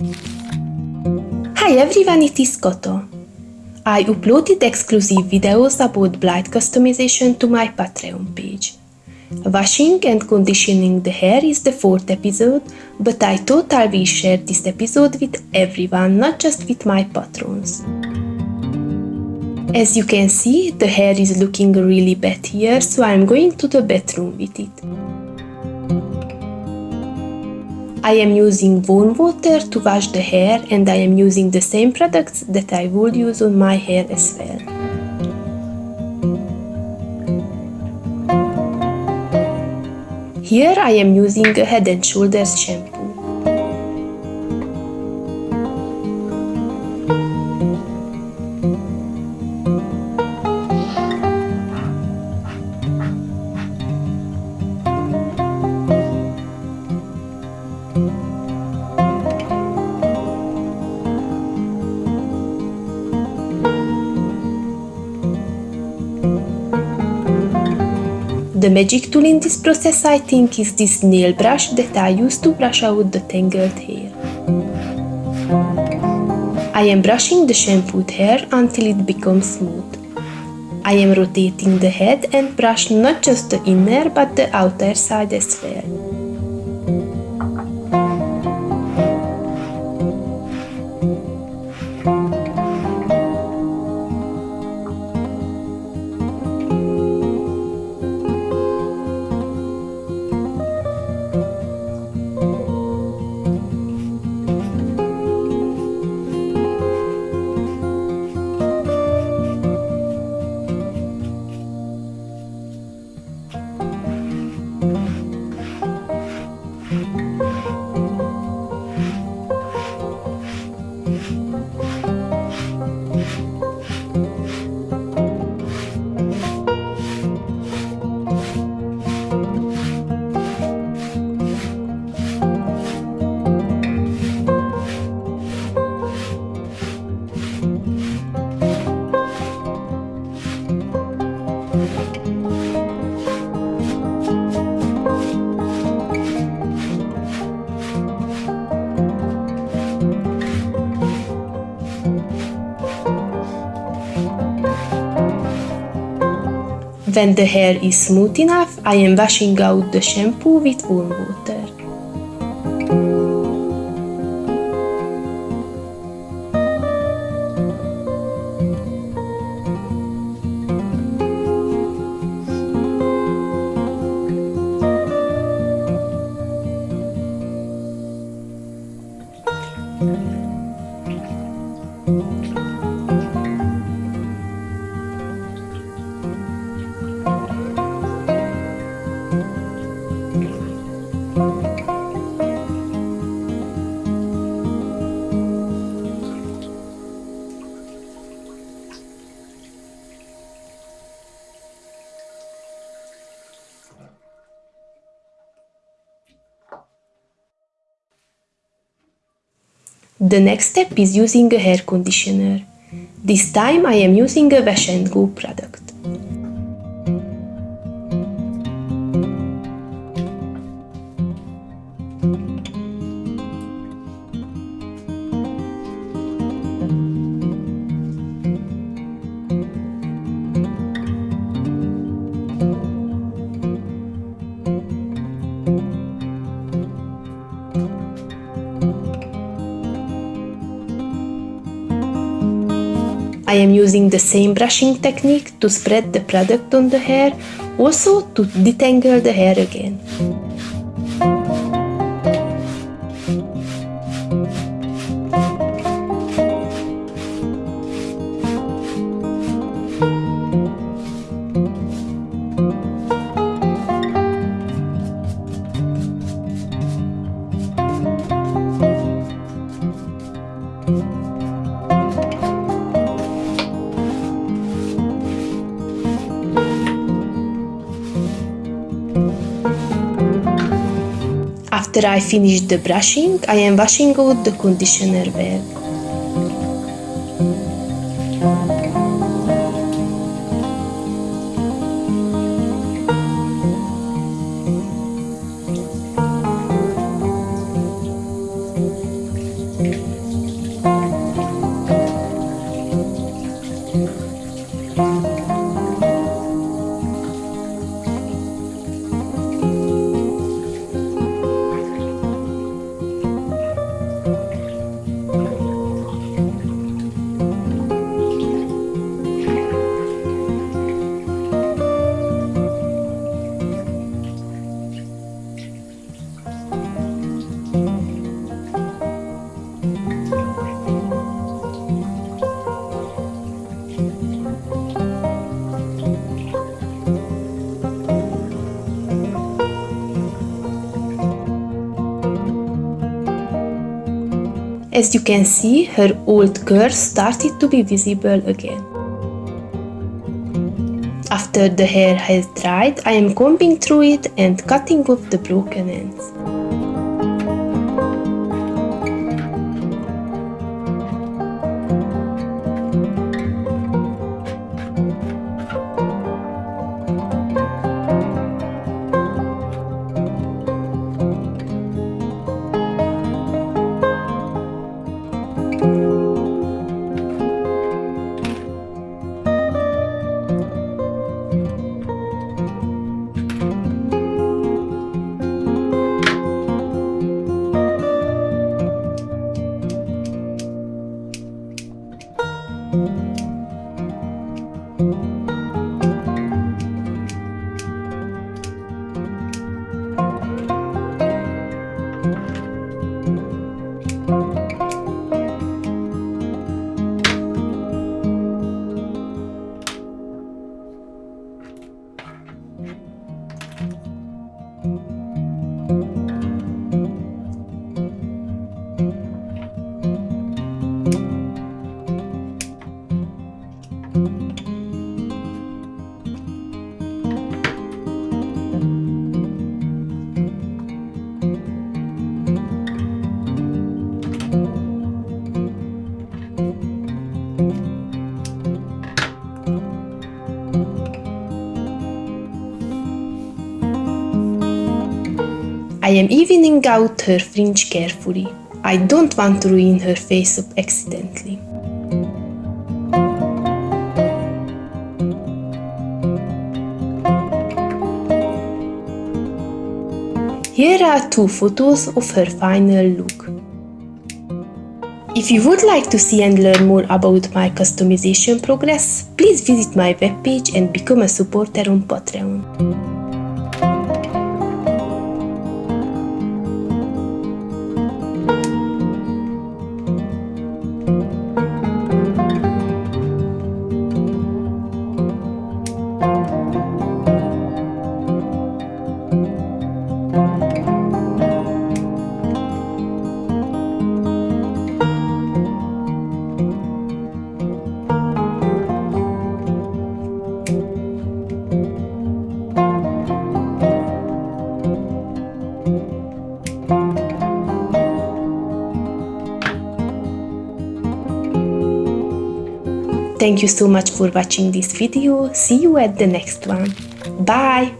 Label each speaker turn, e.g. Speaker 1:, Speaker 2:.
Speaker 1: Hi everyone, it is Koto. I uploaded exclusive videos about Blythe customization to my Patreon page. Washing and conditioning the hair is the fourth episode, but I thought I will share this episode with everyone, not just with my patrons. As you can see, the hair is looking really bad here, so I'm going to the bathroom with it. I am using warm water to wash the hair and I am using the same products that I would use on my hair as well. Here I am using a Head & Shoulders shampoo. The magic tool in this process I think is this nail brush that I use to brush out the tangled hair. I am brushing the shampooed hair until it becomes smooth. I am rotating the head and brush not just the inner but the outer side as well. When the hair is smooth enough, I am washing out the shampoo with warm water. The next step is using a hair conditioner. This time I am using a and Go product. I am using the same brushing technique to spread the product on the hair, also to detangle the hair again. After I finish the brushing, I am washing out the conditioner well. As you can see, her old curls started to be visible again. After the hair has dried, I am combing through it and cutting off the broken ends. I am evening out her fringe carefully. I don't want to ruin her face up accidentally. Here are two photos of her final look. If you would like to see and learn more about my customization progress, please visit my webpage and become a supporter on Patreon. Thank you so much for watching this video. See you at the next one. Bye!